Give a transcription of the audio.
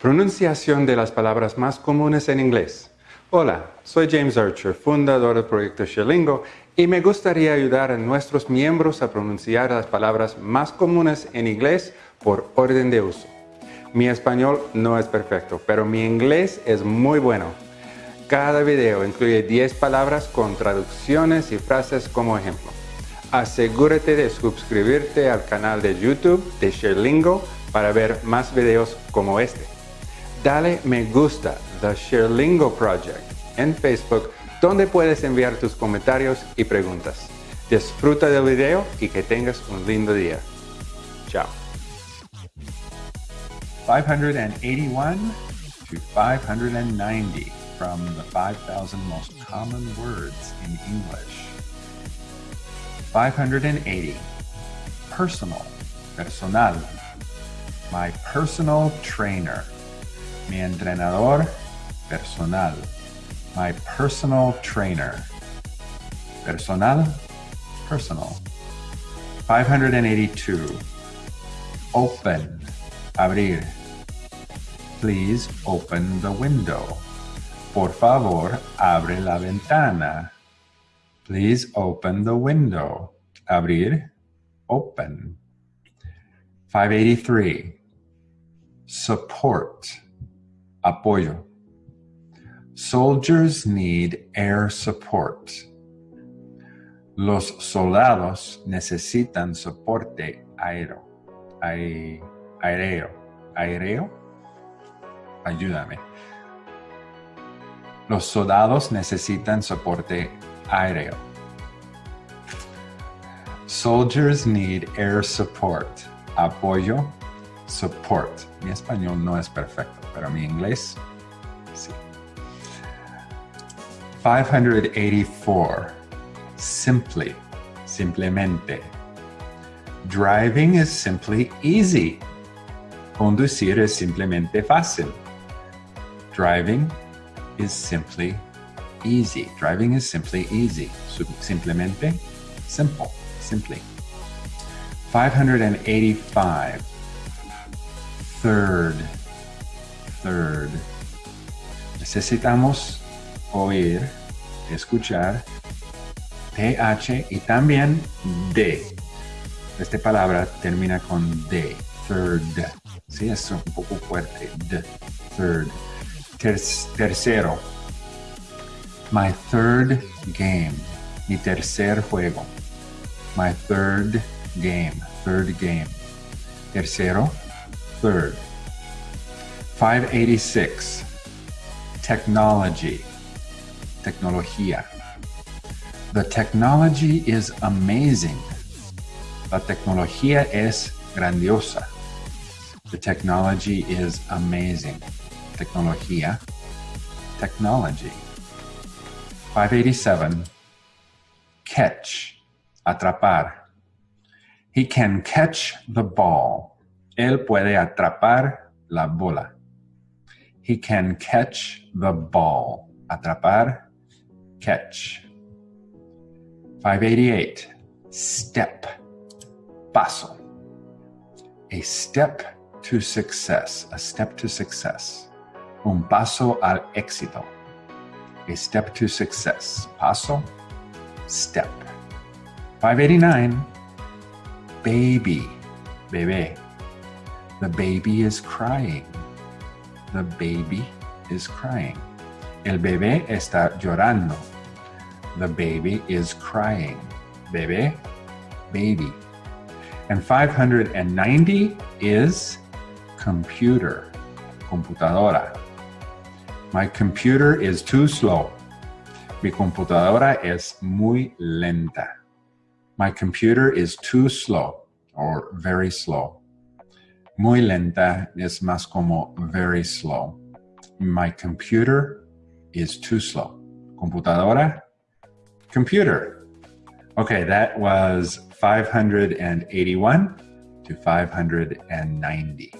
Pronunciación de las palabras más comunes en inglés. Hola, soy James Archer, fundador del proyecto Sherlingo, y me gustaría ayudar a nuestros miembros a pronunciar las palabras más comunes en inglés por orden de uso. Mi español no es perfecto, pero mi inglés es muy bueno. Cada video incluye 10 palabras con traducciones y frases como ejemplo. Asegúrate de suscribirte al canal de YouTube de Sherlingo para ver más videos como este dale me gusta The Sherlingo Project en Facebook donde puedes enviar tus comentarios y preguntas. Disfruta del video y que tengas un lindo día. Chao. 581 to 590 from the 5,000 most common words in English. 580. Personal, personal. My personal trainer mi entrenador personal, my personal trainer. Personal, personal. 582. Open, abrir. Please open the window. Por favor, abre la ventana. Please open the window. Abrir, open. 583. Support apoyo. Soldiers need air support. Los soldados necesitan soporte aéreo. aéreo. Ayúdame. Los soldados necesitan soporte aéreo. Soldiers need air support. Apoyo. Support. Mi español no es perfecto pero mi inglés, sí. 584. Simply, simplemente. Driving is simply easy. Conducir es simplemente fácil. Driving is simply easy. Driving is simply easy. Simplemente, simple, simply. 585. Third, third. Necesitamos oír, escuchar, TH y también D. Esta palabra termina con D, third. Sí, es un poco fuerte. D, third. tercero. My third game. Mi tercer juego. My third game. Third game. Tercero. Third. 586. Technology. Tecnología. The technology is amazing. La tecnología es grandiosa. The technology is amazing. Tecnología. Technology. 587. Catch. Atrapar. He can catch the ball. Él puede atrapar la bola. He can catch the ball. Atrapar, catch. 588. Step. Paso. A step to success. A step to success. Un paso al éxito. A step to success. Paso, step. 589. Baby. Bebé. The baby is crying. The baby is crying. El bebé está llorando. The baby is crying. Bebé, baby. And 590 is computer, computadora. My computer is too slow. Mi computadora es muy lenta. My computer is too slow or very slow. Muy lenta es más como very slow. My computer is too slow. Computadora, computer. Okay, that was 581 to 590.